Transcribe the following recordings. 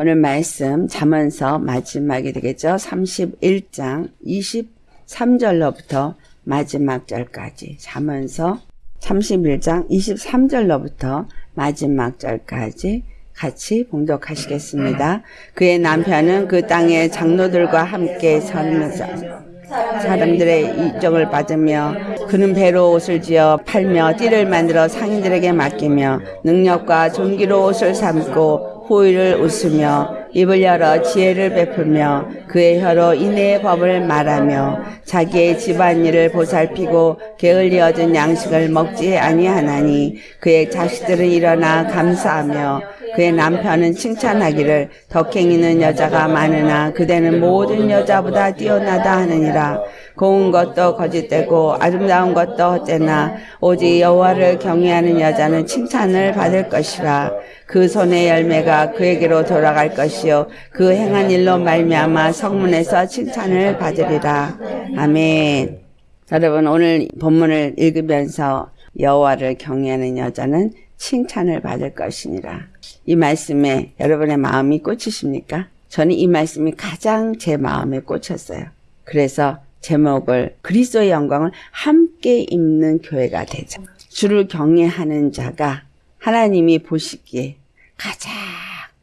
오늘 말씀 잠언서 마지막이 되겠죠. 31장 23절로부터 마지막 절까지 잠언서 31장 23절로부터 마지막 절까지 같이 봉독하시겠습니다. 그의 남편은 그 땅의 장로들과 함께 살면서 사람들의 이적을 받으며 그는 배로 옷을 지어 팔며 띠를 만들어 상인들에게 맡기며 능력과 존귀로 옷을 삼고 호의를 웃으며 입을 열어 지혜를 베풀며 그의 혀로 인내의 법을 말하며 자기의 집안일을 보살피고 게을리 얻은 양식을 먹지 아니하나니 그의 자식들은 일어나 감사하며 그의 남편은 칭찬하기를 덕행이는 여자가 많으나 그대는 모든 여자보다 뛰어나다 하느니라 고운 것도 거짓되고 아름다운 것도 헛되나 오직 여호와를 경외하는 여자는 칭찬을 받을 것이라 그 손의 열매가 그에게로 돌아갈 것이요 그 행한 일로 말미암아 성문에서 칭찬을 받으리라 아멘. 여러분 오늘 본문을 읽으면서 여호와를 경외하는 여자는 칭찬을 받을 것이니라. 이 말씀에 여러분의 마음이 꽂히십니까? 저는 이 말씀이 가장 제 마음에 꽂혔어요. 그래서 제목을 그리스도의 영광을 함께 입는 교회가 되자. 주를 경외하는 자가 하나님이 보시기에 가장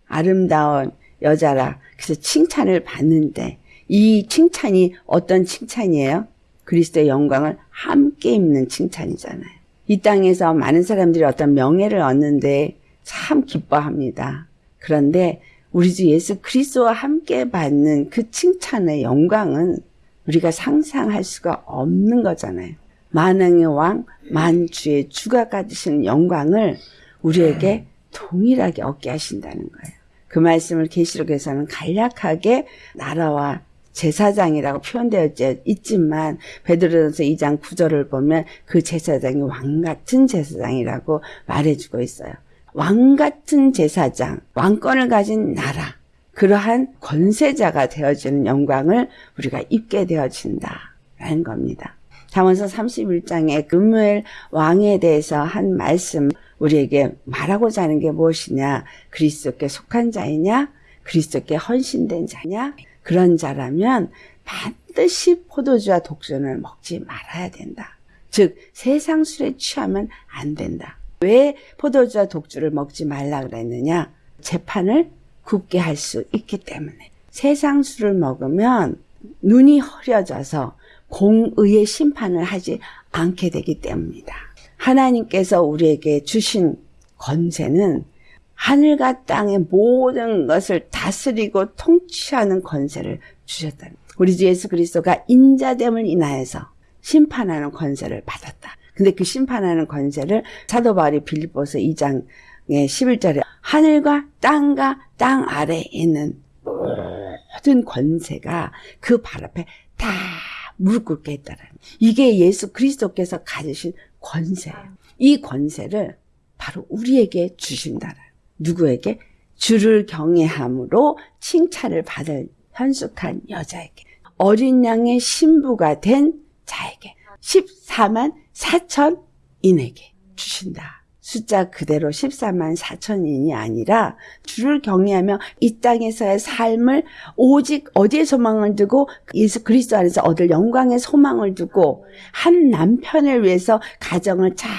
아름다운 여자라 그래서 칭찬을 받는데 이 칭찬이 어떤 칭찬이에요? 그리스도의 영광을 함께 입는 칭찬이잖아요. 이 땅에서 많은 사람들이 어떤 명예를 얻는데 참 기뻐합니다. 그런데 우리 주 예수 그리스도와 함께 받는 그 칭찬의 영광은 우리가 상상할 수가 없는 거잖아요. 만왕의 왕, 만주의 주가 가지시는 영광을 우리에게 동일하게 얻게 하신다는 거예요. 그 말씀을 계시록에서는 간략하게 나라와 제사장이라고 표현되어 있지만 베드로전서 2장 9절을 보면 그 제사장이 왕 같은 제사장이라고 말해주고 있어요. 왕 같은 제사장, 왕권을 가진 나라, 그러한 권세자가 되어지는 영광을 우리가 입게 되어진다라는 겁니다. 잠언서 31장에 금무엘 왕에 대해서 한 말씀 우리에게 말하고자 하는 게 무엇이냐? 그리스도께 속한 자이냐? 그리스도께 헌신된 자냐? 그런 자라면 반드시 포도주와 독전을 먹지 말아야 된다. 즉 세상 술에 취하면 안 된다. 왜 포도주와 독주를 먹지 말라 그랬느냐? 재판을 굳게 할 수 있기 때문에 세상 술을 먹으면 눈이 흐려져서 공의의 심판을 하지 않게 되기 때문이다. 하나님께서 우리에게 주신 권세는 하늘과 땅의 모든 것을 다스리고 통치하는 권세를 주셨다. 우리 주 예수 그리스도가 인자됨을 인하여서 심판하는 권세를 받았다. 근데 그 심판하는 권세를 사도 바울이 빌립보서 2장 의 11절에 하늘과 땅과 땅 아래에 있는 모든 권세가 그 발 앞에 다 무릎 꿇게 했다는 이게 예수 그리스도께서 가지신 권세예요. 이 권세를 바로 우리에게 주신다는 누구에게? 주를 경외함으로 칭찬을 받을 현숙한 여자에게 어린 양의 신부가 된 자에게 14만 4천인에게 주신다. 숫자 그대로 14만 4천인이 아니라 주를 경외하며 이 땅에서의 삶을 오직 어디에 소망을 두고 예수 그리스도 안에서 얻을 영광의 소망을 두고 한 남편을 위해서 가정을 잘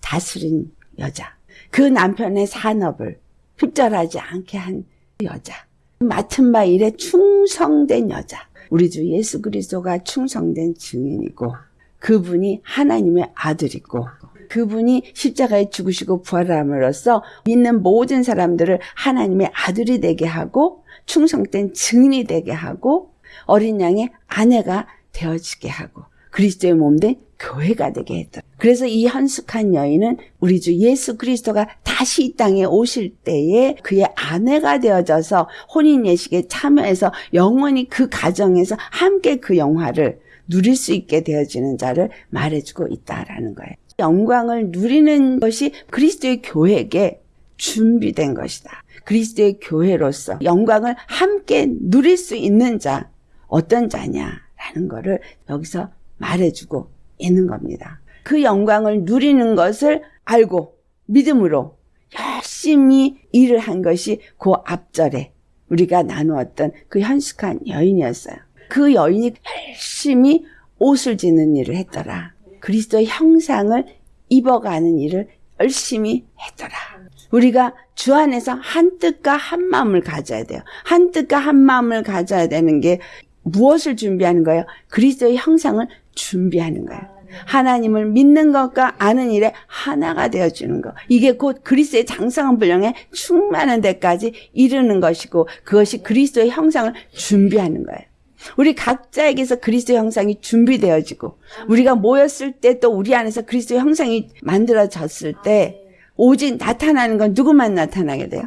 다스린 여자. 그 남편의 산업을 흡절하지 않게 한 여자. 맡은 바 일에 충성된 여자. 우리 주 예수 그리스도가 충성된 증인이고 그분이 하나님의 아들이고 그분이 십자가에 죽으시고 부활함으로써 믿는 모든 사람들을 하나님의 아들이 되게 하고 충성된 증인이 되게 하고 어린 양의 아내가 되어지게 하고 그리스도의 몸된 교회가 되게 했다. 그래서 이 현숙한 여인은 우리 주 예수 그리스도가 다시 이 땅에 오실 때에 그의 아내가 되어져서 혼인 예식에 참여해서 영원히 그 가정에서 함께 그 영화를 누릴 수 있게 되어지는 자를 말해주고 있다라는 거예요. 영광을 누리는 것이 그리스도의 교회에게 준비된 것이다. 그리스도의 교회로서 영광을 함께 누릴 수 있는 자, 어떤 자냐라는 것을 여기서 말해주고 있는 겁니다. 그 영광을 누리는 것을 알고 믿음으로 열심히 일을 한 것이 그 앞절에 우리가 나누었던 그 현숙한 여인이었어요. 그 여인이 열심히 옷을 짓는 일을 했더라. 그리스도의 형상을 입어가는 일을 열심히 했더라. 우리가 주 안에서 한 뜻과 한 마음을 가져야 돼요. 한 뜻과 한 마음을 가져야 되는 게 무엇을 준비하는 거예요? 그리스도의 형상을 준비하는 거예요. 하나님을 믿는 것과 아는 일에 하나가 되어주는 것. 이게 곧 그리스도의 장성한 분량에 충만한 데까지 이르는 것이고 그것이 그리스도의 형상을 준비하는 거예요. 우리 각자에게서 그리스도 형상이 준비되어지고 우리가 모였을 때 또 우리 안에서 그리스도 형상이 만들어졌을 때 오직 나타나는 건 누구만 나타나게 돼요?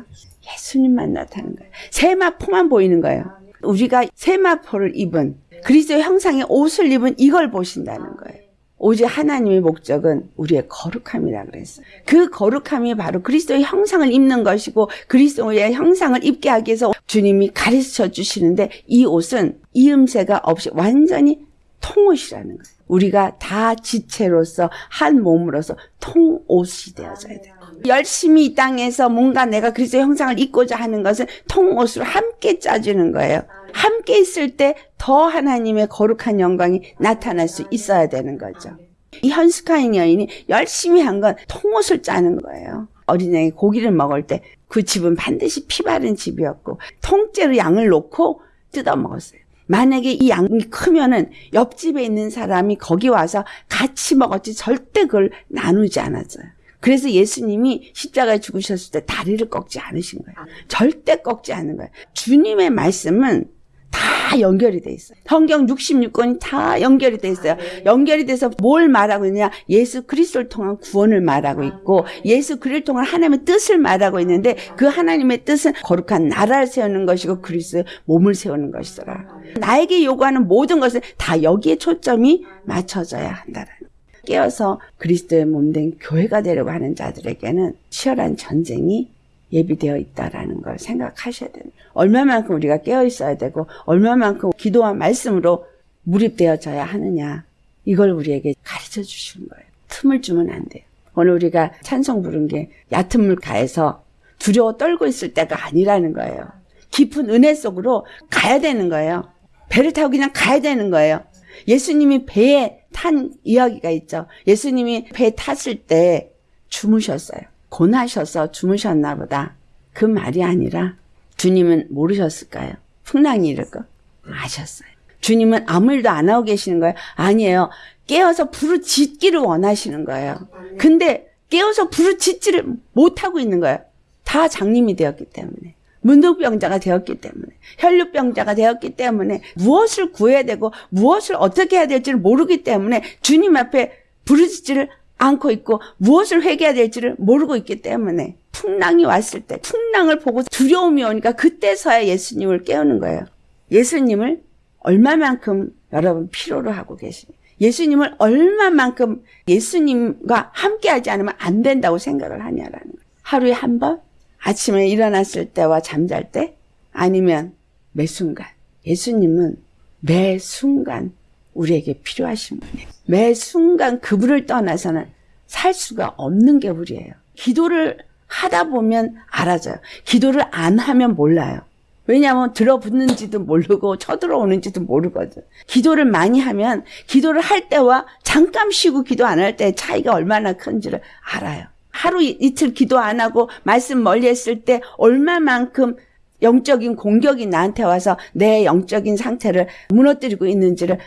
예수님만 나타나는 거예요. 세마포만 보이는 거예요. 우리가 세마포를 입은 그리스도 형상의 옷을 입은 이걸 보신다는 거예요. 오직 하나님의 목적은 우리의 거룩함이라 그랬어요. 그 거룩함이 바로 그리스도의 형상을 입는 것이고 그리스도의 형상을 입게 하기 위해서 주님이 가르쳐 주시는데 이 옷은 이음새가 없이 완전히 통옷이라는 거예요. 우리가 다 지체로서 한 몸으로서 통옷이 되어져야 돼요. 열심히 이 땅에서 뭔가 내가 그리스도의 형상을 입고자 하는 것은 통옷으로 함께 짜주는 거예요. 함께 있을 때 더 하나님의 거룩한 영광이 나타날 수 있어야 되는 거죠. 이 현숙한 여인이 열심히 한 건 통옷을 짜는 거예요. 어린애가 고기를 먹을 때 그 집은 반드시 피 바른 집이었고 통째로 양을 놓고 뜯어 먹었어요. 만약에 이 양이 크면은 옆집에 있는 사람이 거기 와서 같이 먹었지 절대 그걸 나누지 않았어요. 그래서 예수님이 십자가에 죽으셨을 때 다리를 꺾지 않으신 거예요. 절대 꺾지 않는 거예요. 주님의 말씀은 다 연결이 돼 있어요. 성경 66권이 다 연결이 돼 있어요. 연결이 돼서 뭘 말하고 있냐? 예수 그리스도를 통한 구원을 말하고 있고 예수 그리스도를 통한 하나님의 뜻을 말하고 있는데 그 하나님의 뜻은 거룩한 나라를 세우는 것이고 그리스도의 몸을 세우는 것이더라. 나에게 요구하는 모든 것은 다 여기에 초점이 맞춰져야 한다라는 깨어서 그리스도의 몸 된 교회가 되려고 하는 자들에게는 치열한 전쟁이 예비되어 있다라는 걸 생각하셔야 돼요. 얼마만큼 우리가 깨어 있어야 되고 얼마만큼 기도와 말씀으로 무립되어져야 하느냐 이걸 우리에게 가르쳐 주시는 거예요. 틈을 주면 안 돼요. 오늘 우리가 찬송 부른 게 얕은 물가에서 두려워 떨고 있을 때가 아니라는 거예요. 깊은 은혜 속으로 가야 되는 거예요. 배를 타고 그냥 가야 되는 거예요. 예수님이 배에 탄 이야기가 있죠. 예수님이 배 탔을 때 주무셨어요. 고나셔서 주무셨나 보다. 그 말이 아니라 주님은 모르셨을까요? 풍랑이 이럴 거 아셨어요. 주님은 아무 일도 안 하고 계시는 거예요? 아니에요. 깨어서 부르짖기를 원하시는 거예요. 근데 깨어서 부르짖지를 못하고 있는 거예요. 다 장님이 되었기 때문에. 문둥병자가 되었기 때문에 혈류병자가 되었기 때문에 무엇을 구해야 되고 무엇을 어떻게 해야 될지를 모르기 때문에 주님 앞에 부르짖지를 않고 있고 무엇을 회개해야 될지를 모르고 있기 때문에 풍랑이 왔을 때 풍랑을 보고 두려움이 오니까 그때서야 예수님을 깨우는 거예요. 예수님을 얼마만큼 여러분 필요로 하고 계십니까? 예수님을 얼마만큼 예수님과 함께 하지 않으면 안 된다고 생각을 하냐라는 거예요. 하루에 한 번? 아침에 일어났을 때와 잠잘 때? 아니면 매 순간? 예수님은 매 순간 우리에게 필요하신 분이에요. 매 순간 그분을 떠나서는 살 수가 없는 게 우리예요. 기도를 하다 보면 알아져요. 기도를 안 하면 몰라요. 왜냐하면 들어붙는지도 모르고 쳐들어오는지도 모르거든. 기도를 많이 하면 기도를 할 때와 잠깐 쉬고 기도 안 할 때 차이가 얼마나 큰지를 알아요. 하루 이틀 기도 안 하고 말씀 멀리 했을 때 얼마만큼 영적인 공격이 나한테 와서 내 영적인 상태를 무너뜨리고 있는지를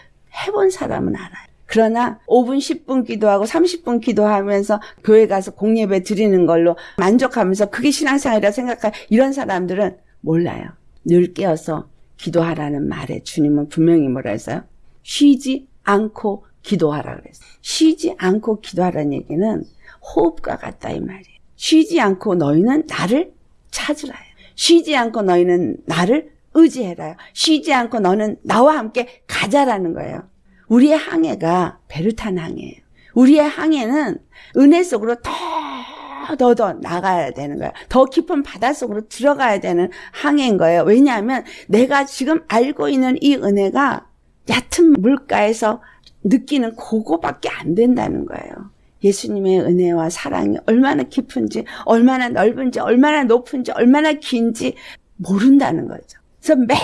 해본 사람은 알아요. 그러나 5분, 10분 기도하고 30분 기도하면서 교회 가서 공예배 드리는 걸로 만족하면서 그게 신앙생활이라 생각할 이런 사람들은 몰라요. 늘 깨어서 기도하라는 말에 주님은 분명히 뭐라 했어요? 쉬지 않고 기도하라 그랬어요. 쉬지 않고 기도하라는 얘기는 호흡과 같다 이 말이에요. 쉬지 않고 너희는 나를 찾으라 요 쉬지 않고 너희는 나를 의지해라요. 쉬지 않고 너는 나와 함께 가자라는 거예요. 우리의 항해가 배를 탄 항해예요. 우리의 항해는 은혜 속으로 더, 더, 더 나가야 되는 거예요. 더 깊은 바다 속으로 들어가야 되는 항해인 거예요. 왜냐하면 내가 지금 알고 있는 이 은혜가 얕은 물가에서 느끼는 그거밖에 안 된다는 거예요. 예수님의 은혜와 사랑이 얼마나 깊은지, 얼마나 넓은지, 얼마나 높은지, 얼마나 긴지 모른다는 거죠. 그래서 매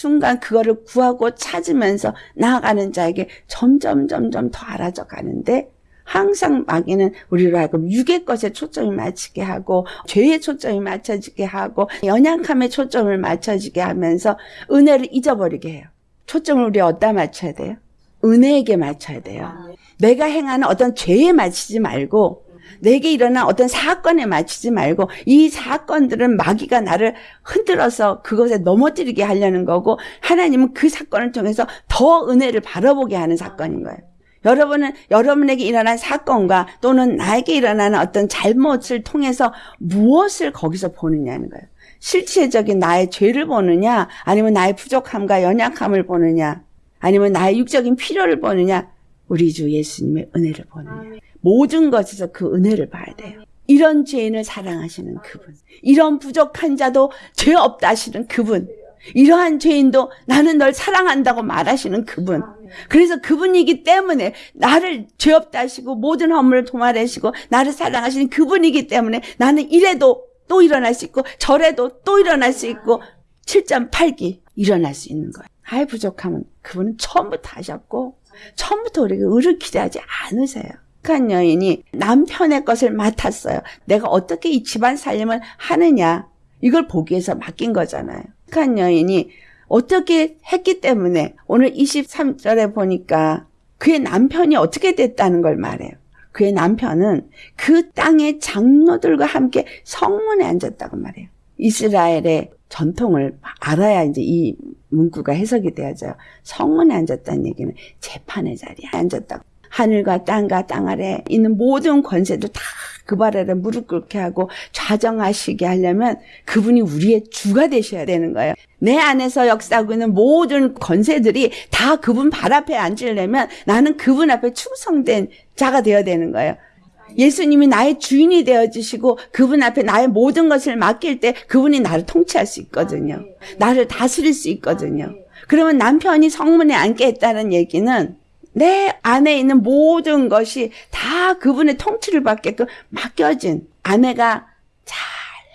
순간 그거를 구하고 찾으면서 나아가는 자에게 점점 점점 더 알아져 가는데 항상 마귀는 우리로 하여금 육의 것에 초점이 맞추게 하고 죄에 초점이 맞춰지게 하고 연약함에 초점을 맞춰지게 하면서 은혜를 잊어버리게 해요. 초점을 우리 어디다 맞춰야 돼요? 은혜에게 맞춰야 돼요. 내가 행하는 어떤 죄에 맞추지 말고 내게 일어난 어떤 사건에 맞추지 말고 이 사건들은 마귀가 나를 흔들어서 그것에 넘어뜨리게 하려는 거고 하나님은 그 사건을 통해서 더 은혜를 바라보게 하는 사건인 거예요. 여러분은 여러분에게 일어난 사건과 또는 나에게 일어나는 어떤 잘못을 통해서 무엇을 거기서 보느냐는 거예요. 실체적인 나의 죄를 보느냐, 아니면 나의 부족함과 연약함을 보느냐, 아니면 나의 육적인 필요를 보느냐, 우리 주 예수님의 은혜를 보느냐. 모든 것에서 그 은혜를 봐야 돼요. 이런 죄인을 사랑하시는 그분, 이런 부족한 자도 죄 없다 하시는 그분, 이러한 죄인도 나는 널 사랑한다고 말하시는 그분. 그래서 그분이기 때문에 나를 죄 없다 하시고 모든 허물을 도말하시고 나를 사랑하시는 그분이기 때문에 나는 이래도 또 일어날 수 있고 저래도 또 일어날 수 있고 7.8기 일어날 수 있는 거예요. 아예 부족하면 그분은 처음부터 하셨고 처음부터 우리가 의를 기대하지 않으세요. 한 여인이 남편의 것을 맡았어요. 내가 어떻게 이 집안 살림을 하느냐 이걸 보기 위해서 맡긴 거잖아요. 한 여인이 어떻게 했기 때문에 오늘 23절에 보니까 그의 남편이 어떻게 됐다는 걸 말해요. 그의 남편은 그 땅의 장로들과 함께 성문에 앉았다고 말해요. 이스라엘의 전통을 알아야 이제 이 문구가 해석이 되어져요. 성문에 앉았다는 얘기는 재판의 자리에 앉았다고. 하늘과 땅과 땅 아래 있는 모든 권세도 다 그발 아래 무릎 꿇게 하고 좌정하시게 하려면 그분이 우리의 주가 되셔야 되는 거예요. 내 안에서 역사하고 있는 모든 권세들이 다 그분 발 앞에 앉으려면 나는 그분 앞에 충성된 자가 되어야 되는 거예요. 예수님이 나의 주인이 되어 주시고 그분 앞에 나의 모든 것을 맡길 때 그분이 나를 통치할 수 있거든요. 나를 다스릴 수 있거든요. 그러면 남편이 성문에 앉게 했다는 얘기는 내 안에 있는 모든 것이 다 그분의 통치를 받게끔 맡겨진 아내가 잘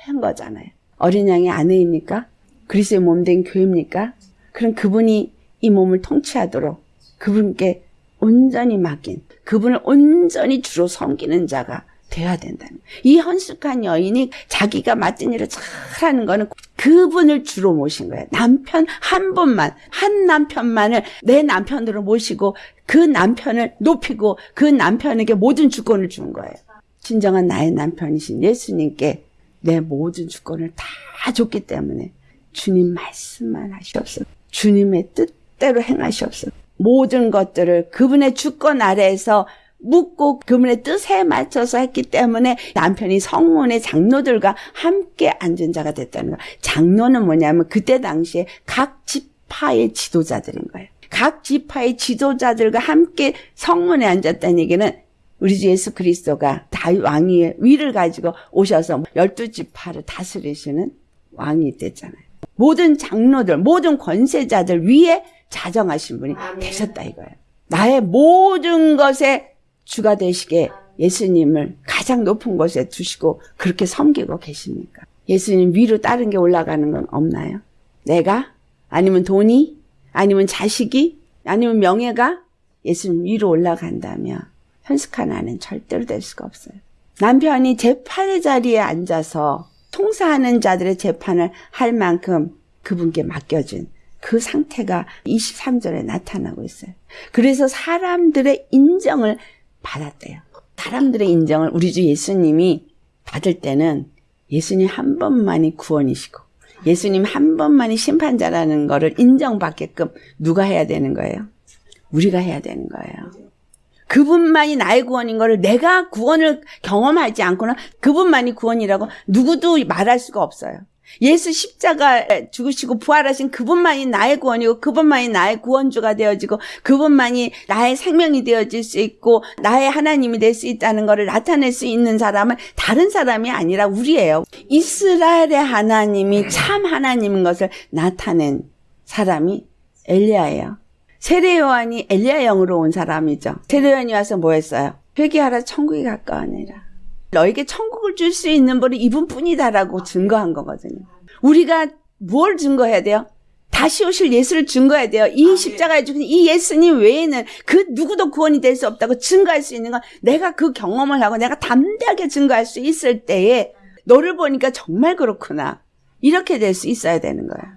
한 거잖아요. 어린 양의 아내입니까? 그리스의 몸 된 교회입니까? 그럼 그분이 이 몸을 통치하도록 그분께 온전히 맡긴 그분을 온전히 주로 섬기는 자가 돼야 된다는 이 헌숙한 여인이 자기가 맡은 일을 잘하는 거는 그분을 주로 모신 거예요. 남편 한 분만 한 남편만을 내 남편으로 모시고 그 남편을 높이고 그 남편에게 모든 주권을 준 거예요. 진정한 나의 남편이신 예수님께 내 모든 주권을 다 줬기 때문에 주님 말씀만 하시옵소서. 주님의 뜻대로 행하시옵소서. 모든 것들을 그분의 주권 아래에서 묻고 그분의 뜻에 맞춰서 했기 때문에 남편이 성문의 장로들과 함께 앉은 자가 됐다는 거예요. 장로는 뭐냐면 그때 당시에 각 지파의 지도자들인 거예요. 각 지파의 지도자들과 함께 성문에 앉았다는 얘기는 우리 주 예수 그리스도가 다윗 왕위의 위를 가지고 오셔서 열두 지파를 다스리시는 왕이 됐잖아요. 모든 장로들, 모든 권세자들 위에 자정하신 분이 되셨다 이거예요. 나의 모든 것에 주가 되시게 예수님을 가장 높은 곳에 두시고 그렇게 섬기고 계십니까? 예수님 위로 다른 게 올라가는 건 없나요? 내가? 아니면 돈이? 아니면 자식이? 아니면 명예가? 예수님 위로 올라간다면 현숙한 아는 절대로 될 수가 없어요. 남편이 재판의 자리에 앉아서 통사하는 자들의 재판을 할 만큼 그분께 맡겨진 그 상태가 23절에 나타나고 있어요. 그래서 사람들의 인정을 받았대요. 사람들의 인정을 우리 주 예수님이 받을 때는 예수님 한 번만이 구원이시고 예수님 한 번만이 심판자라는 것을 인정받게끔 누가 해야 되는 거예요? 우리가 해야 되는 거예요. 그분만이 나의 구원인 것을 내가 구원을 경험하지 않고는 그분만이 구원이라고 누구도 말할 수가 없어요. 예수 십자가 죽으시고 부활하신 그분만이 나의 구원이고 그분만이 나의 구원주가 되어지고 그분만이 나의 생명이 되어질 수 있고 나의 하나님이 될 수 있다는 것을 나타낼 수 있는 사람은 다른 사람이 아니라 우리예요. 이스라엘의 하나님이 참 하나님인 것을 나타낸 사람이 엘리야예요. 세례 요한이 엘리야 영으로 온 사람이죠. 세례 요한이 와서 뭐 했어요? 회개하라 천국이 가까워니라. 너에게 천국을 줄 수 있는 분은 이분뿐이다라고 증거한 거거든요. 우리가 뭘 증거해야 돼요? 다시 오실 예수를 증거해야 돼요. 이 십자가에 죽은 이 예수님 외에는 그 누구도 구원이 될 수 없다고 증거할 수 있는 건 내가 그 경험을 하고 내가 담대하게 증거할 수 있을 때에 너를 보니까 정말 그렇구나. 이렇게 될 수 있어야 되는 거야.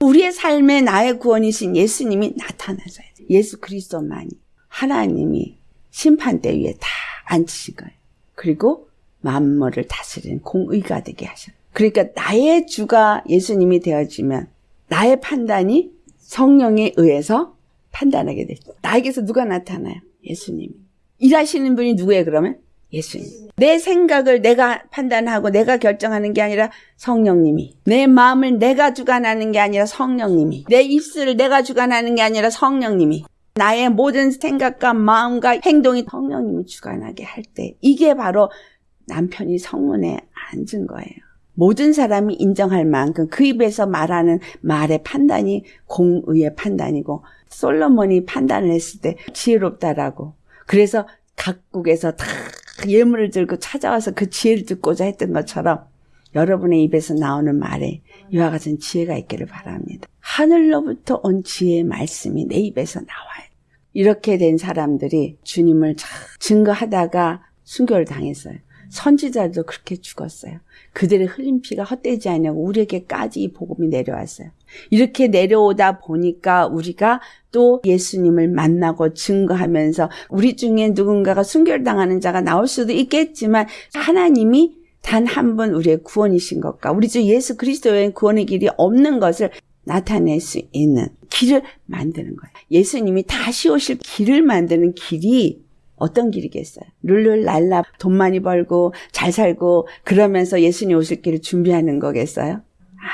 우리의 삶에 나의 구원이신 예수님이 나타나줘야 돼. 예수 그리스도만이 하나님이 심판대 위에 다 앉히신 거예요. 그리고 만물을 다스리는 공의가 되게 하셔. 그러니까 나의 주가 예수님이 되어지면 나의 판단이 성령에 의해서 판단하게 되죠. 나에게서 누가 나타나요? 예수님이. 일하시는 분이 누구예요, 그러면? 예수님. 내 생각을 내가 판단하고 내가 결정하는 게 아니라 성령님이. 내 마음을 내가 주관하는 게 아니라 성령님이. 내 입술을 내가 주관하는 게 아니라 성령님이. 나의 모든 생각과 마음과 행동이 성령님이 주관하게 할 때, 이게 바로 남편이 성문에 앉은 거예요. 모든 사람이 인정할 만큼 그 입에서 말하는 말의 판단이 공의의 판단이고 솔로몬이 판단을 했을 때 지혜롭다라고 그래서 각국에서 다 예물을 들고 찾아와서 그 지혜를 듣고자 했던 것처럼 여러분의 입에서 나오는 말에 이와 같은 지혜가 있기를 바랍니다. 하늘로부터 온 지혜의 말씀이 내 입에서 나와요. 이렇게 된 사람들이 주님을 증거하다가 순교를 당했어요. 선지자들도 그렇게 죽었어요. 그들의 흘린 피가 헛되지 않냐고 우리에게까지 이 복음이 내려왔어요. 이렇게 내려오다 보니까 우리가 또 예수님을 만나고 증거하면서 우리 중에 누군가가 순결당하는 자가 나올 수도 있겠지만 하나님이 단 한 분 우리의 구원이신 것과 우리 주 예수 그리스도의 구원의 길이 없는 것을 나타낼 수 있는 길을 만드는 거예요. 예수님이 다시 오실 길을 만드는 길이 어떤 길이겠어요? 룰룰랄라 돈 많이 벌고 잘 살고 그러면서 예수님 오실 길을 준비하는 거겠어요?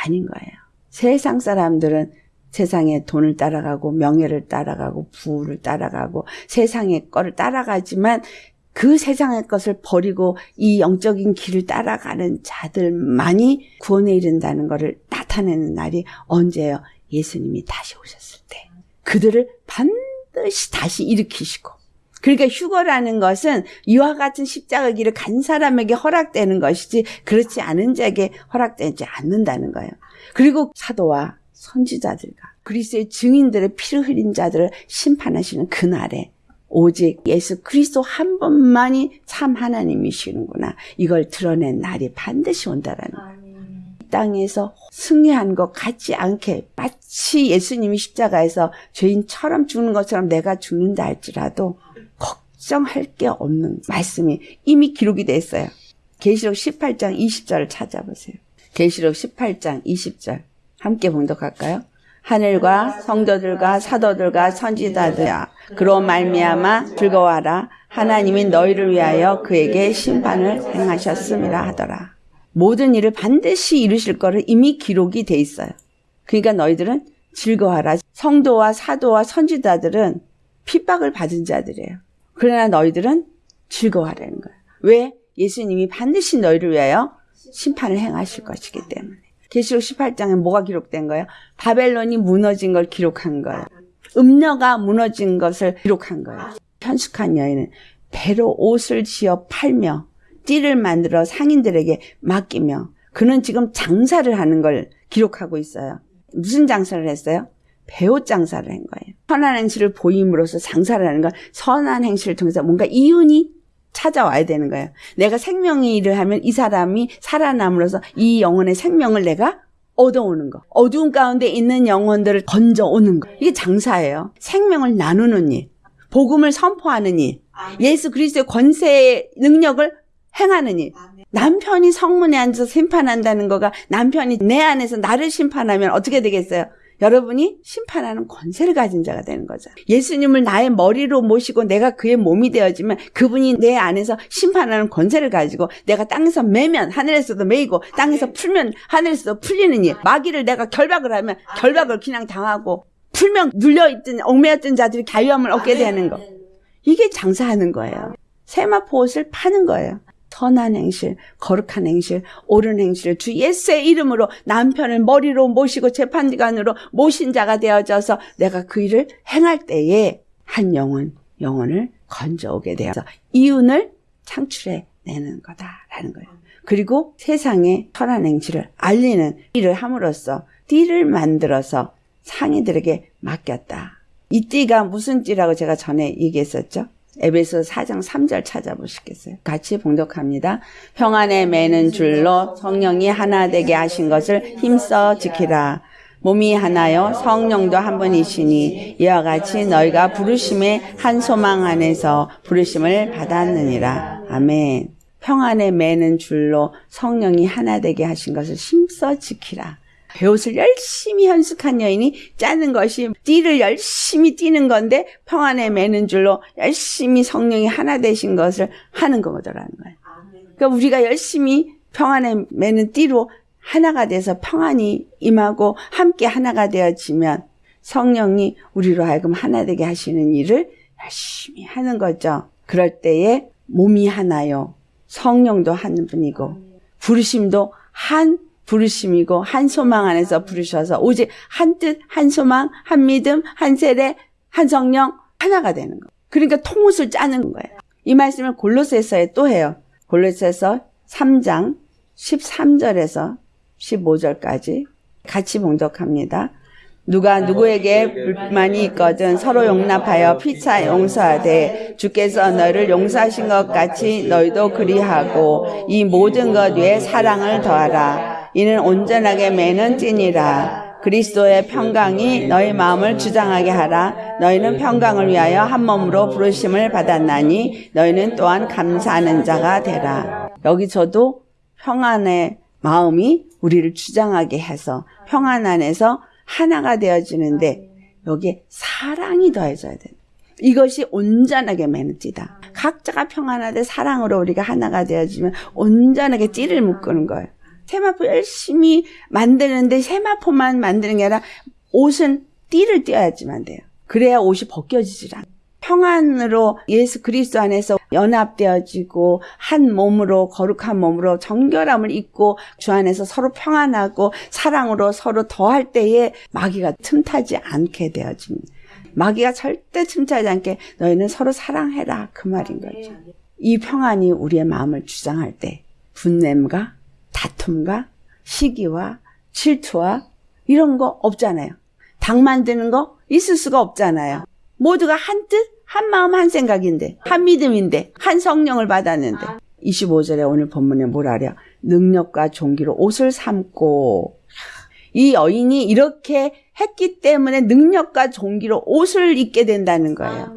아닌 거예요. 세상 사람들은 세상의 돈을 따라가고 명예를 따라가고 부를 따라가고 세상의 거를 따라가지만 그 세상의 것을 버리고 이 영적인 길을 따라가는 자들만이 구원에 이른다는 것을 나타내는 날이 언제예요? 예수님이 다시 오셨을 때. 그들을 반드시 다시 일으키시고 그러니까 휴거라는 것은 이와 같은 십자가 길을 간 사람에게 허락되는 것이지 그렇지 않은 자에게 허락되지 않는다는 거예요. 그리고 사도와 선지자들과 그리스의 증인들의 피를 흘린 자들을 심판하시는 그날에 오직 예수 그리스도 한 분만이 참 하나님이시는구나. 이걸 드러낸 날이 반드시 온다라는 거예요. 이 땅에서 승리한 것 같지 않게 마치 예수님이 십자가에서 죄인처럼 죽는 것처럼 내가 죽는다 할지라도 걱정할 게 없는 말씀이 이미 기록이 됐어요. 계시록 18장 20절을 찾아보세요. 계시록 18장 20절 함께 봉독할까요? 하늘과 성도들과 사도들과 선지자들아 그로 말미암아 즐거워하라 하나님이 너희를 위하여 그에게 심판을 행하셨음이라 하더라. 모든 일을 반드시 이루실 거를 이미 기록이 돼 있어요. 그러니까 너희들은 즐거워하라. 성도와 사도와 선지자들은 핍박을 받은 자들이에요. 그러나 너희들은 즐거워하라는 거예요. 왜? 예수님이 반드시 너희를 위하여 심판을 행하실 것이기 때문에. 계시록 18장에 뭐가 기록된 거예요? 바벨론이 무너진 걸 기록한 거예요. 음녀가 무너진 것을 기록한 거예요. 현숙한 여인은 배로 옷을 지어 팔며 띠를 만들어 상인들에게 맡기며 그는 지금 장사를 하는 걸 기록하고 있어요. 무슨 장사를 했어요? 배옷 장사를 한 거예요. 선한 행실을 보임으로써 장사를 하는 건 선한 행실을 통해서 뭔가 이윤이 찾아와야 되는 거예요. 내가 생명의 일을 하면 이 사람이 살아남으로써 이 영혼의 생명을 내가 얻어오는 거. 어두운 가운데 있는 영혼들을 건져오는 거. 이게 장사예요. 생명을 나누는 일. 복음을 선포하는 일. 예수 그리스도의 권세의 능력을 행하는 일. 남편이 성문에 앉아서 심판한다는 거가 남편이 내 안에서 나를 심판하면 어떻게 되겠어요? 여러분이 심판하는 권세를 가진 자가 되는 거죠. 예수님을 나의 머리로 모시고 내가 그의 몸이 되어지면 그분이 내 안에서 심판하는 권세를 가지고 내가 땅에서 매면 하늘에서도 매이고 땅에서 풀면 하늘에서도 풀리는 일. 마귀를 내가 결박을 하면 결박을 그냥 당하고 풀면 눌려있던 얽매였던 자들이 자유함을 얻게 되는 거. 이게 장사하는 거예요. 세마포 옷을 파는 거예요. 선한 행실, 거룩한 행실, 옳은 행실, 주 예수의 이름으로 남편을 머리로 모시고 재판관으로 모신 자가 되어져서 내가 그 일을 행할 때에 한 영혼, 영혼을 건져오게 되어서 이윤을 창출해 내는 거다라는 거예요. 그리고 세상의 선한 행실을 알리는 일을 함으로써 띠를 만들어서 상인들에게 맡겼다. 이 띠가 무슨 띠라고 제가 전에 얘기했었죠? 에베소 4장 3절 찾아보시겠어요? 같이 봉독합니다. 평안에 매는 줄로 성령이 하나 되게 하신 것을 힘써 지키라. 몸이 하나요 성령도 한 분이시니 이와 같이 너희가 부르심의 한 소망 안에서 부르심을 받았느니라. 아멘. 평안에 매는 줄로 성령이 하나 되게 하신 것을 힘써 지키라. 배옷을 열심히 현숙한 여인이 짜는 것이 띠를 열심히 띠는 건데 평안에 매는 줄로 열심히 성령이 하나 되신 것을 하는 거더라는 거예요. 그러니까 우리가 열심히 평안에 매는 띠로 하나가 돼서 평안이 임하고 함께 하나가 되어지면 성령이 우리로 하여금 하나 되게 하시는 일을 열심히 하는 거죠. 그럴 때에 몸이 하나요. 성령도 한 분이고 부르심도 한 부르심이고 한 소망 안에서 부르셔서 오직 한 뜻, 한 소망, 한 믿음, 한 세례, 한 성령 하나가 되는 거. 그러니까 통옷을 짜는 거예요. 이 말씀을 골로새서에 또 해요. 골로새서 3장 13절에서 15절까지 같이 봉독합니다. 누가 누구에게 불만이 있거든 서로 용납하여 피차 용서하되 주께서 너를 용서하신 것 같이 너희도 그리하고 이 모든 것 위에 사랑을 더하라. 이는 온전하게 매는 찐이라. 그리스도의 평강이 너희 마음을 주장하게 하라. 너희는 평강을 위하여 한 몸으로 부르심을 받았나니 너희는 또한 감사하는 자가 되라. 여기서도 평안의 마음이 우리를 주장하게 해서 평안 안에서 하나가 되어지는데 여기에 사랑이 더해져야 돼. 이것이 온전하게 매는 띠다. 각자가 평안하되 사랑으로 우리가 하나가 되어지면 온전하게 띠를 묶는 거예요. 세마포 열심히 만드는데 세마포만 만드는 게 아니라 옷은 띠를 띄어야지만 돼요. 그래야 옷이 벗겨지질 않아. 평안으로 예수 그리스도 안에서 연합되어지고 한 몸으로 거룩한 몸으로 정결함을 입고 주 안에서 서로 평안하고 사랑으로 서로 더할 때에 마귀가 틈타지 않게 되어집니다. 마귀가 절대 틈타지 않게 너희는 서로 사랑해라 그 말인 거죠. 이 평안이 우리의 마음을 주장할 때 분냄과 다툼과 시기와 질투와 이런 거 없잖아요. 당 만드는 거 있을 수가 없잖아요. 모두가 한 뜻, 한 마음, 한 생각인데, 한 믿음인데, 한 성령을 받았는데. 25절에 오늘 본문에 뭐라랴? 능력과 종기로 옷을 삼고, 이 여인이 이렇게 했기 때문에 능력과 종기로 옷을 입게 된다는 거예요.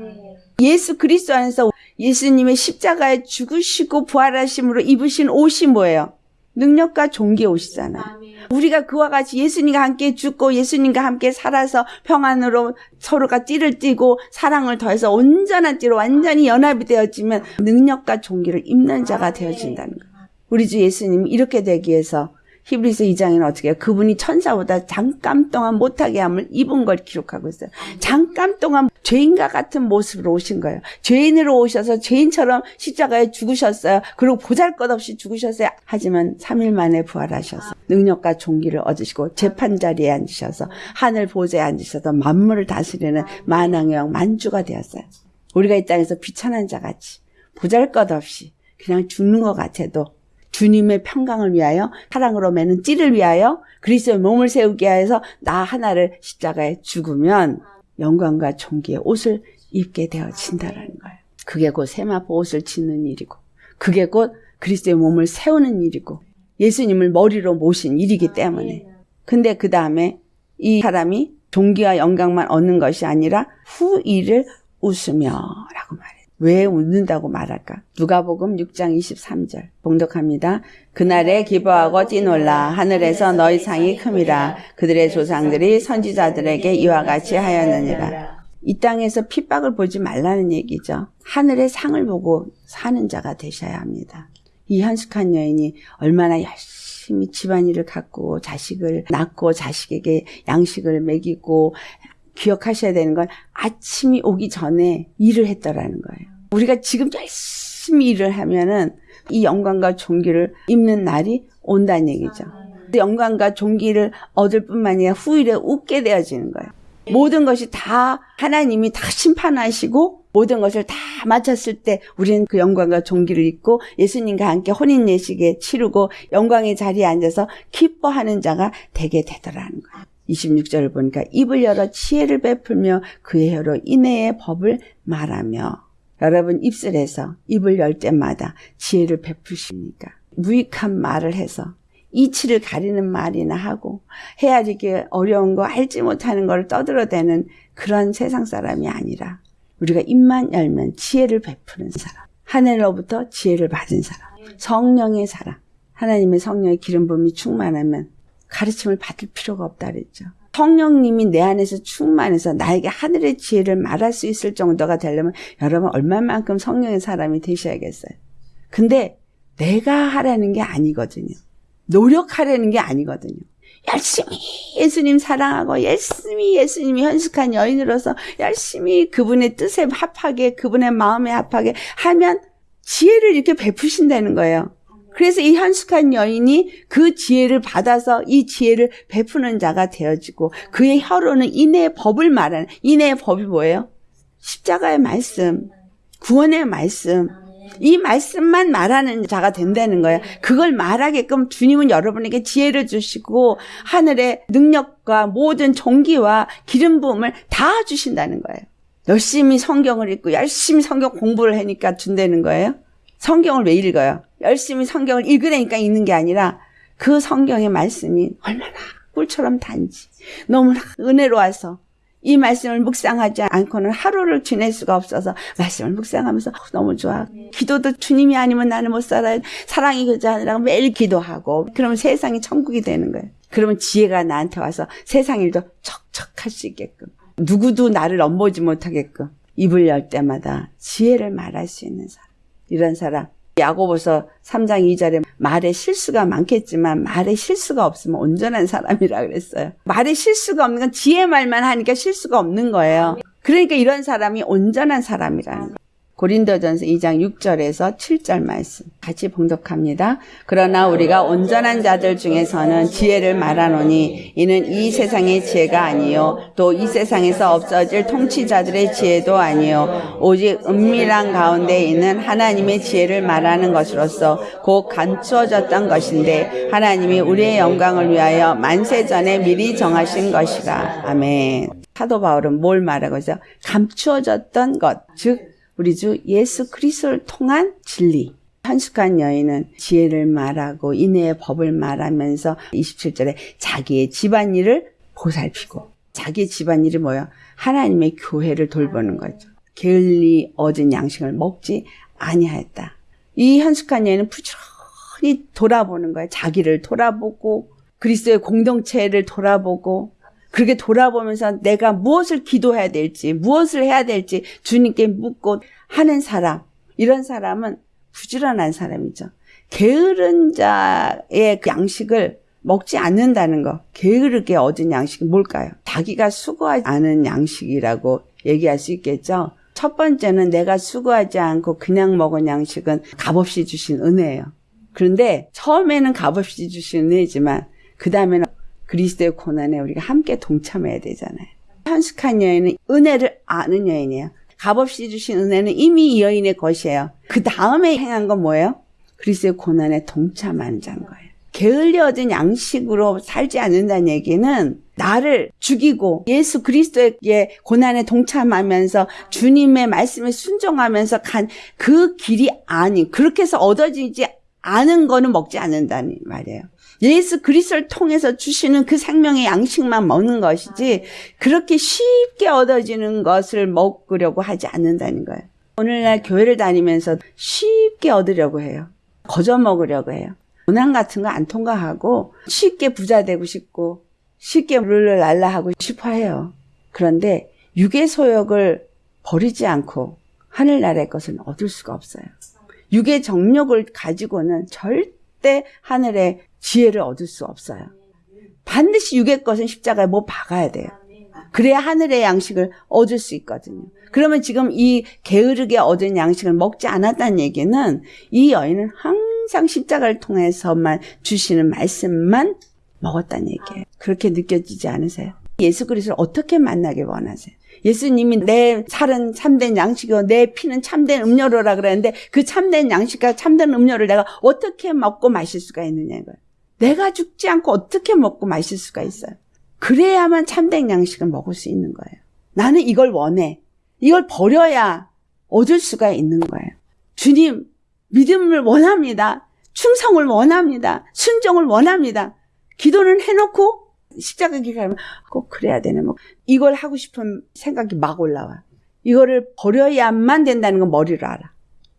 예수 그리스도 안에서 예수님의 십자가에 죽으시고 부활하심으로 입으신 옷이 뭐예요? 능력과 종기 옷이잖아요. 우리가 그와 같이 예수님과 함께 죽고 예수님과 함께 살아서 평안으로 서로가 띠를 띠고 사랑을 더해서 온전한 띠로 완전히 연합이 되어지면 능력과 종기를 입는 자가 되어진다는 거예요. 우리 주 예수님이 이렇게 되기 위해서 히브리서 2장에는 어떻게 해요? 그분이 천사보다 잠깐 동안 못하게 함을 입은 걸 기록하고 있어요. 잠깐 동안 죄인과 같은 모습으로 오신 거예요. 죄인으로 오셔서 죄인처럼 십자가에 죽으셨어요. 그리고 보잘것없이 죽으셨어요. 하지만 3일 만에 부활하셔서 능력과 종기를 얻으시고 재판 자리에 앉으셔서 하늘 보좌에 앉으셔서 만물을 다스리는 만왕의 왕 만주가 되었어요. 우리가 이 땅에서 비천한 자같이 보잘것없이 그냥 죽는 것 같아도 주님의 평강을 위하여 사랑으로 매는 띠를 위하여 그리스도의 몸을 세우기 위해서 나 하나를 십자가에 죽으면 영광과 존귀의 옷을 입게 되어진다라는 거예요. 그게 곧 세마포 옷을 짓는 일이고 그게 곧 그리스도의 몸을 세우는 일이고 예수님을 머리로 모신 일이기 때문에 근데 그 다음에 이 사람이 존귀와 영광만 얻는 것이 아니라 후일을 웃으며 라고 말해요. 왜 웃는다고 말할까? 누가복음 6장 23절 봉독합니다. 그날에 기뻐하고 뛰놀라 하늘에서 너희 상이 큼이라 그들의 조상들이 선지자들에게 이와 같이 하였느니라. 이 땅에서 핍박을 보지 말라는 얘기죠. 하늘의 상을 보고 사는 자가 되셔야 합니다. 이 현숙한 여인이 얼마나 열심히 집안일을 갖고 자식을 낳고 자식에게 양식을 먹이고 기억하셔야 되는 건 아침이 오기 전에 일을 했더라는 거예요. 우리가 지금 열심히 일을 하면은 이 영광과 종기를 입는 날이 온다는 얘기죠. 영광과 종기를 얻을 뿐만 아니라 후일에 웃게 되어지는 거예요. 모든 것이 다 하나님이 다 심판하시고 모든 것을 다 마쳤을 때 우리는 그 영광과 종기를 입고 예수님과 함께 혼인 예식에 치르고 영광의 자리에 앉아서 기뻐하는 자가 되게 되더라는 거예요. 26절을 보니까 입을 열어 지혜를 베풀며 그의 혀로 인애의 법을 말하며 여러분 입술에서 입을 열 때마다 지혜를 베푸십니까? 무익한 말을 해서 이치를 가리는 말이나 하고 헤아리기 어려운 거 알지 못하는 걸 떠들어대는 그런 세상 사람이 아니라 우리가 입만 열면 지혜를 베푸는 사람 하늘로부터 지혜를 받은 사람 성령의 사람 하나님의 성령의 기름 부음이 충만하면 가르침을 받을 필요가 없다 그랬죠. 성령님이 내 안에서 충만해서 나에게 하늘의 지혜를 말할 수 있을 정도가 되려면 여러분 얼마만큼 성령의 사람이 되셔야겠어요. 근데 내가 하라는 게 아니거든요. 노력하려는 게 아니거든요. 열심히 예수님 사랑하고 열심히 예수님이 현숙한 여인으로서 열심히 그분의 뜻에 합하게 그분의 마음에 합하게 하면 지혜를 이렇게 베푸신다는 거예요. 그래서 이 현숙한 여인이 그 지혜를 받아서 이 지혜를 베푸는 자가 되어지고 그의 혀로는 인내의 법을 말하는 인내의 법이 뭐예요? 십자가의 말씀, 구원의 말씀, 이 말씀만 말하는 자가 된다는 거예요. 그걸 말하게끔 주님은 여러분에게 지혜를 주시고 하늘의 능력과 모든 종기와 기름 부음을 다 주신다는 거예요. 열심히 성경을 읽고 열심히 성경 공부를 하니까 준다는 거예요. 성경을 왜 읽어요? 열심히 성경을 읽으려니까 읽는 게 아니라 그 성경의 말씀이 얼마나 꿀처럼 단지 너무나 은혜로워서 이 말씀을 묵상하지 않고는 하루를 지낼 수가 없어서 말씀을 묵상하면서 너무 좋아. 기도도 주님이 아니면 나는 못 살아요. 사랑이 그자 아니라 매일 기도하고 그러면 세상이 천국이 되는 거예요. 그러면 지혜가 나한테 와서 세상 일도 척척할 수 있게끔 누구도 나를 넘보지 못하게끔 입을 열 때마다 지혜를 말할 수 있는 사람. 이런 사람. 야고보서 3장 2절에 말에 실수가 많겠지만 말에 실수가 없으면 온전한 사람이라 그랬어요. 말에 실수가 없는 건 지혜 말만 하니까 실수가 없는 거예요. 그러니까 이런 사람이 온전한 사람이라는 거예요. 고린도전서 2장 6절에서 7절 말씀 같이 봉독합니다. 그러나 우리가 온전한 자들 중에서는 지혜를 말하노니 이는 이 세상의 지혜가 아니요 또 이 세상에서 없어질 통치자들의 지혜도 아니요 오직 은밀한 가운데 있는 하나님의 지혜를 말하는 것으로서 곧 감추어졌던 것인데 하나님이 우리의 영광을 위하여 만세 전에 미리 정하신 것이라 아멘. 사도 바울은 뭘 말하고 있어요? 감추어졌던 것, 즉 우리 주 예수 그리스도를 통한 진리. 현숙한 여인은 지혜를 말하고 인애의 법을 말하면서 27절에 자기의 집안일을 보살피고 자기의 집안일이 뭐야? 하나님의 교회를 돌보는 거죠. 게을리 얻은 양식을 먹지 아니하였다. 이 현숙한 여인은 부지런히 돌아보는 거예요. 자기를 돌아보고 그리스도의 공동체를 돌아보고 그렇게 돌아보면서 내가 무엇을 기도해야 될지, 무엇을 해야 될지 주님께 묻고 하는 사람, 이런 사람은 부지런한 사람이죠. 게으른 자의 그 양식을 먹지 않는다는 거, 게으르게 얻은 양식이 뭘까요? 자기가 수고하지 않은 양식이라고 얘기할 수 있겠죠. 첫 번째는 내가 수고하지 않고 그냥 먹은 양식은 값없이 주신 은혜예요. 그런데 처음에는 값없이 주신 은혜지만 그 다음에는 그리스도의 고난에 우리가 함께 동참해야 되잖아요. 현숙한 여인은 은혜를 아는 여인이에요. 값없이 주신 은혜는 이미 이 여인의 것이에요. 그 다음에 행한 건 뭐예요? 그리스도의 고난에 동참하는 자인 거예요. 게을리 얻은 양식으로 살지 않는다는 얘기는 나를 죽이고 예수 그리스도의 고난에 동참하면서 주님의 말씀에 순종하면서 간 그 길이 아닌 그렇게 해서 얻어지지 않은 거는 먹지 않는다는 말이에요. 예수 그리스도를 통해서 주시는 그 생명의 양식만 먹는 것이지 그렇게 쉽게 얻어지는 것을 먹으려고 하지 않는다는 거예요. 오늘날 교회를 다니면서 쉽게 얻으려고 해요. 거저 먹으려고 해요. 고난 같은 거 안 통과하고 쉽게 부자 되고 싶고 쉽게 룰을 날라 하고 싶어 해요. 그런데 육의 소욕을 버리지 않고 하늘나라의 것은 얻을 수가 없어요. 육의 정력을 가지고는 절대 하늘의 지혜를 얻을 수 없어요. 반드시 육의 것은 십자가에 뭐 박아야 돼요. 그래야 하늘의 양식을 얻을 수 있거든요. 그러면 지금 이 게으르게 얻은 양식을 먹지 않았다는 얘기는 이 여인은 항상 십자가를 통해서만 주시는 말씀만 먹었다는 얘기예요. 그렇게 느껴지지 않으세요? 예수 그리스도를 어떻게 만나길 원하세요? 예수님이 내 살은 참된 양식이고 내 피는 참된 음료로라 그랬는데 그 참된 양식과 참된 음료를 내가 어떻게 먹고 마실 수가 있느냐 이거예요. 내가 죽지 않고 어떻게 먹고 마실 수가 있어요. 그래야만 참된 양식을 먹을 수 있는 거예요. 나는 이걸 원해. 이걸 버려야 얻을 수가 있는 거예요. 주님, 믿음을 원합니다. 충성을 원합니다. 순종을 원합니다. 기도는 해놓고 십자가 기가면 꼭 그래야 되네. 뭐 이걸 하고 싶은 생각이 막 올라와. 이거를 버려야만 된다는 건 머리로 알아.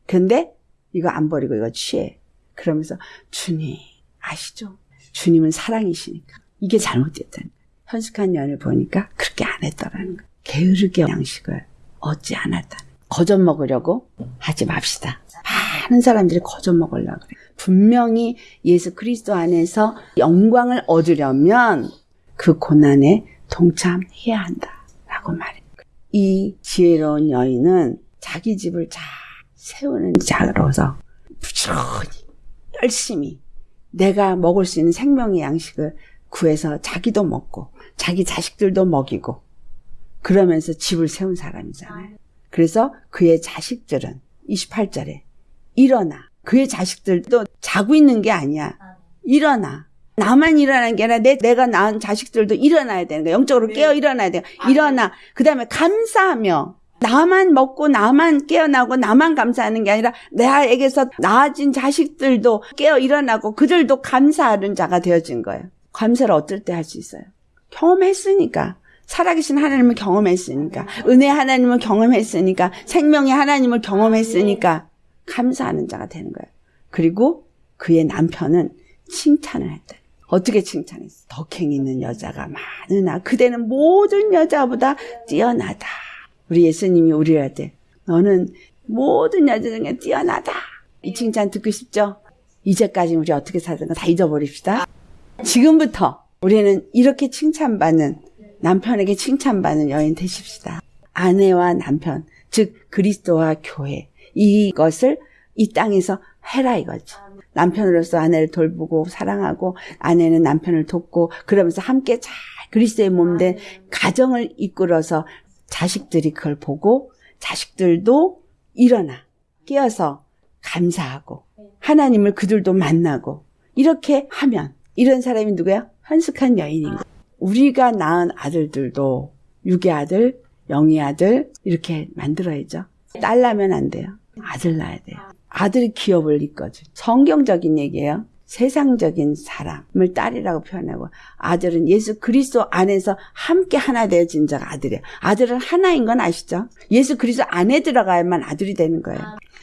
근데 이거 안 버리고 이거 취해. 그러면서 주님 아시죠? 주님은 사랑이시니까 이게 잘못됐다는 거야. 현숙한 년을 보니까 그렇게 안 했더라는 거야. 게으르게 양식을 얻지 않았다는 거야. 거저 먹으려고 하지 맙시다. 많은 사람들이 거저 먹으려고 그래. 분명히 예수 그리스도 안에서 영광을 얻으려면 그 고난에 동참해야 한다라고 말해요. 이 지혜로운 여인은 자기 집을 잘 세우는 자로서 부지런히 열심히 내가 먹을 수 있는 생명의 양식을 구해서 자기도 먹고 자기 자식들도 먹이고 그러면서 집을 세운 사람이잖아요. 그래서 그의 자식들은 28절에 일어나 그의 자식들도 자고 있는 게 아니야. 일어나 나만 일어나는 게 아니라 내, 내가 낳은 자식들도 일어나야 되는 거야. 영적으로 깨어 일어나야 돼요. 일어나. 그 다음에 감사하며 나만 먹고 나만 깨어나고 나만 감사하는 게 아니라 나에게서 낳아진 자식들도 깨어 일어나고 그들도 감사하는 자가 되어진 거예요. 감사를 어떨 때 할 수 있어요? 경험했으니까. 살아계신 하나님을 경험했으니까. 은혜 하나님을 경험했으니까. 생명의 하나님을 경험했으니까. 감사하는 자가 되는 거예요. 그리고 그의 남편은 칭찬을 했다. 어떻게 칭찬했어? 덕행 있는 여자가 많으나 그대는 모든 여자보다 뛰어나다. 우리 예수님이 우리한테 너는 모든 여자 중에 뛰어나다. 이 칭찬 듣고 싶죠? 이제까지 우리 어떻게 살던 거 다 잊어버립시다. 지금부터 우리는 이렇게 칭찬받는 남편에게 칭찬받는 여인 되십시다. 아내와 남편, 즉 그리스도와 교회 이것을 이 땅에서 해라 이거죠. 남편으로서 아내를 돌보고 사랑하고 아내는 남편을 돕고 그러면서 함께 잘 그리스도의 몸된 가정을 이끌어서 자식들이 그걸 보고 자식들도 일어나 깨어서 감사하고 하나님을 그들도 만나고 이렇게 하면 이런 사람이 누구야? 한숙한 여인인 거. 우리가 낳은 아들들도 육의 아들, 영의 아들 이렇게 만들어야죠. 딸 낳으면 안 돼요. 아들 낳아야 돼요. 아들이 기업을 이끌어줘. 성경적인 얘기예요. 세상적인 사람을 딸이라고 표현하고 아들은 예수 그리스도 안에서 함께 하나 되어진 자가 아들이에요. 아들은 하나인 건 아시죠? 예수 그리스도 안에 들어가야만 아들이 되는 거예요.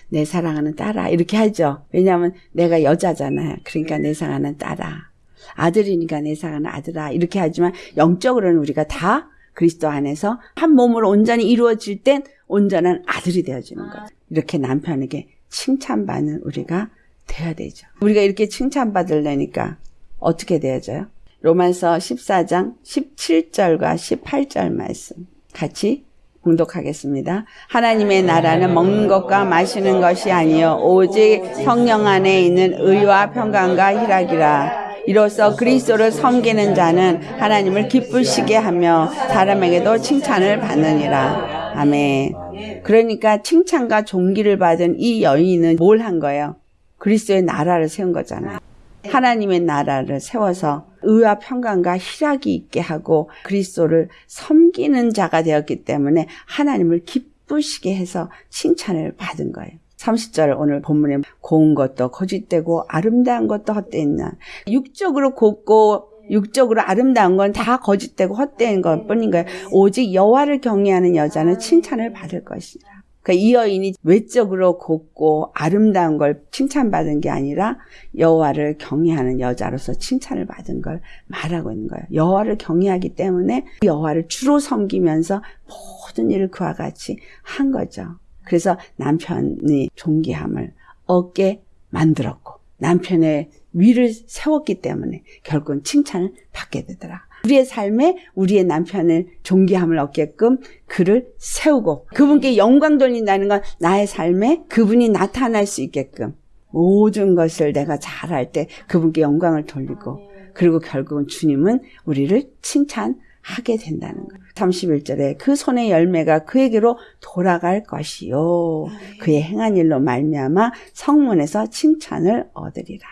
내 사랑하는 딸아 이렇게 하죠. 왜냐하면 내가 여자잖아요. 그러니까 내 사랑하는 딸아. 아들이니까 내 사랑하는 아들아 이렇게 하지만 영적으로는 우리가 다 그리스도 안에서 한 몸으로 온전히 이루어질 땐 온전한 아들이 되어지는 거죠. 이렇게 남편에게 칭찬받는 우리가 돼야 되죠. 우리가 이렇게 칭찬받으려니까 어떻게 되어져요? 로만서 14장 17절과 18절 말씀 같이 공독하겠습니다. 하나님의 나라는 먹는 것과 마시는 것이 아니요 오직 성령 안에 있는 의와 평강과 희락이라. 이로써 그리스도를 섬기는 자는 하나님을 기쁘시게 하며 사람에게도 칭찬을 받느니라. 아멘. 그러니까 칭찬과 존귀를 받은 이 여인은 뭘 한 거예요? 그리스도의 나라를 세운 거잖아요. 하나님의 나라를 세워서 의와 평강과 희락이 있게 하고 그리스도를 섬기는 자가 되었기 때문에 하나님을 기쁘시게 해서 칭찬을 받은 거예요. 30절 오늘 본문에 고운 것도 거짓되고 아름다운 것도 헛되나 육적으로 곱고 육적으로 아름다운 건 다 거짓되고 헛된 것 뿐인 거예요. 오직 여호와를 경외하는 여자는 칭찬을 받을 것이라. 그러니까 이 여인이 외적으로 곱고 아름다운 걸 칭찬받은 게 아니라 여호와를 경외하는 여자로서 칭찬을 받은 걸 말하고 있는 거예요. 여호와를 경외하기 때문에 여호와를 주로 섬기면서 모든 일을 그와 같이 한 거죠. 그래서 남편이 존귀함을 얻게 만들었고 남편의 위를 세웠기 때문에 결국은 칭찬을 받게 되더라. 우리의 삶에 우리의 남편을 존귀함을 얻게끔 그를 세우고 그분께 영광 돌린다는 건 나의 삶에 그분이 나타날 수 있게끔 모든 것을 내가 잘할 때 그분께 영광을 돌리고 그리고 결국은 주님은 우리를 칭찬하게 하게 된다는 거예요. 31절에 그 손의 열매가 그에게로 돌아갈 것이요 그의 행한 일로 말미암아 성문에서 칭찬을 얻으리라.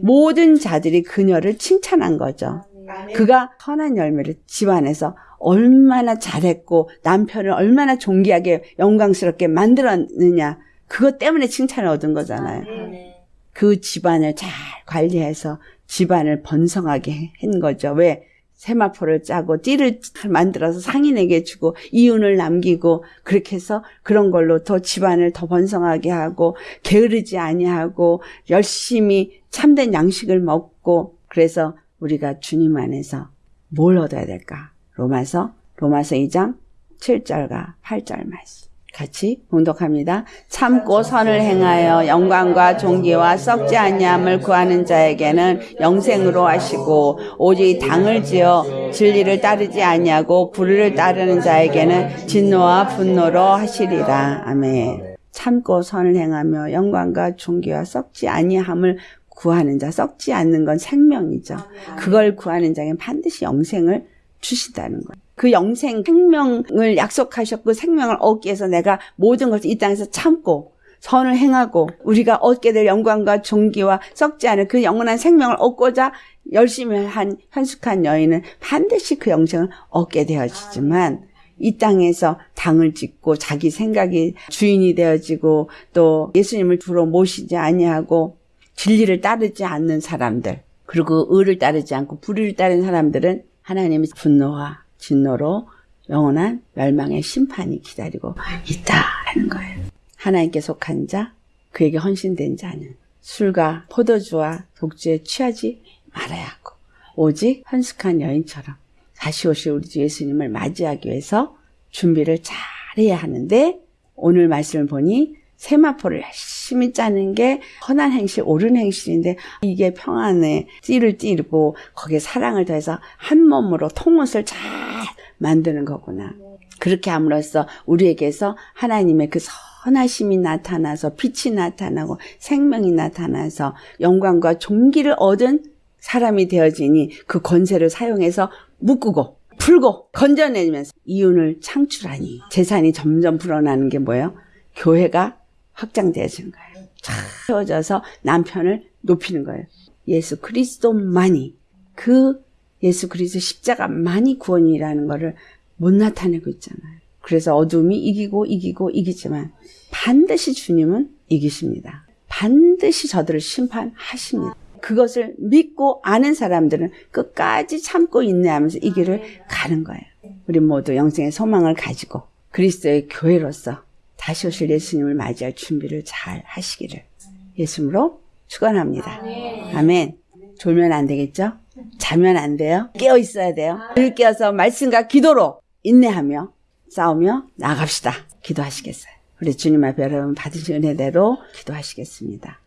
모든 자들이 그녀를 칭찬한 거죠. 그가 선한 열매를 집안에서 얼마나 잘했고 남편을 얼마나 존귀하게 영광스럽게 만들었느냐 그것 때문에 칭찬을 얻은 거잖아요. 그 집안을 잘 관리해서 집안을 번성하게 한 거죠. 왜? 세마포를 짜고 띠를 만들어서 상인에게 주고 이윤을 남기고 그렇게 해서 그런 걸로 더 집안을 더 번성하게 하고 게으르지 아니하고 열심히 참된 양식을 먹고 그래서 우리가 주님 안에서 뭘 얻어야 될까? 로마서 로마서 2장 7절과 8절 말씀. 같이 봉독합니다. 참고 선을 행하여 영광과 존귀와 썩지 아니함을 구하는 자에게는 영생으로 하시고 오직 당을 지어 진리를 따르지 아니하고 불의를 따르는 자에게는 진노와 분노로 하시리라. 아멘. 참고 선을 행하며 영광과 존귀와 썩지 아니함을 구하는 자, 썩지 않는 건 생명이죠. 그걸 구하는 자에게 반드시 영생을 주신다는 거예요. 그 영생 생명을 약속하셨고 생명을 얻기 위해서 내가 모든 것을 이 땅에서 참고 선을 행하고 우리가 얻게 될 영광과 존귀와 썩지 않은 그 영원한 생명을 얻고자 열심히 한 현숙한 여인은 반드시 그 영생을 얻게 되어지지만 이 땅에서 당을 짓고 자기 생각이 주인이 되어지고 또 예수님을 두로 모시지 아니하고 진리를 따르지 않는 사람들 그리고 의를 따르지 않고 불의를 따르는 사람들은 하나님의 분노와 진노로 영원한 멸망의 심판이 기다리고 있다는 거예요. 하나님께 속한 자, 그에게 헌신된 자는 술과 포도주와 독주에 취하지 말아야 하고 오직 헌숙한 여인처럼 다시 오실 우리 주 예수님을 맞이하기 위해서 준비를 잘해야 하는데 오늘 말씀을 보니 세마포를 열심히 짜는 게 선한 행실, 옳은 행실인데 이게 평안에 띠를 띠고 거기에 사랑을 더해서 한 몸으로 통옷을 잘 만드는 거구나. 그렇게 함으로써 우리에게서 하나님의 그 선하심이 나타나서 빛이 나타나고 생명이 나타나서 영광과 존귀를 얻은 사람이 되어지니 그 권세를 사용해서 묶고 풀고 건져내면서 이윤을 창출하니 재산이 점점 불어나는 게 뭐예요? 교회가 확장되어지는 거예요. 채워져서 남편을 높이는 거예요. 예수 그리스도만이 그 예수 그리스도 십자가만이 구원이라는 것을 못 나타내고 있잖아요. 그래서 어둠이 이기고 이기고 이기지만 반드시 주님은 이기십니다. 반드시 저들을 심판하십니다. 그것을 믿고 아는 사람들은 끝까지 참고 인내하면서 이 길을 가는 거예요. 우리 모두 영생의 소망을 가지고 그리스도의 교회로서 다시 오실 예수님을 맞이할 준비를 잘 하시기를 예수님으로 축원합니다. 아멘. 졸면 안 되겠죠? 자면 안 돼요. 깨어 있어야 돼요. 늘 깨어서 말씀과 기도로 인내하며 싸우며 나갑시다. 기도하시겠어요. 우리 주님 앞에 여러분 받으신 은혜대로 기도하시겠습니다.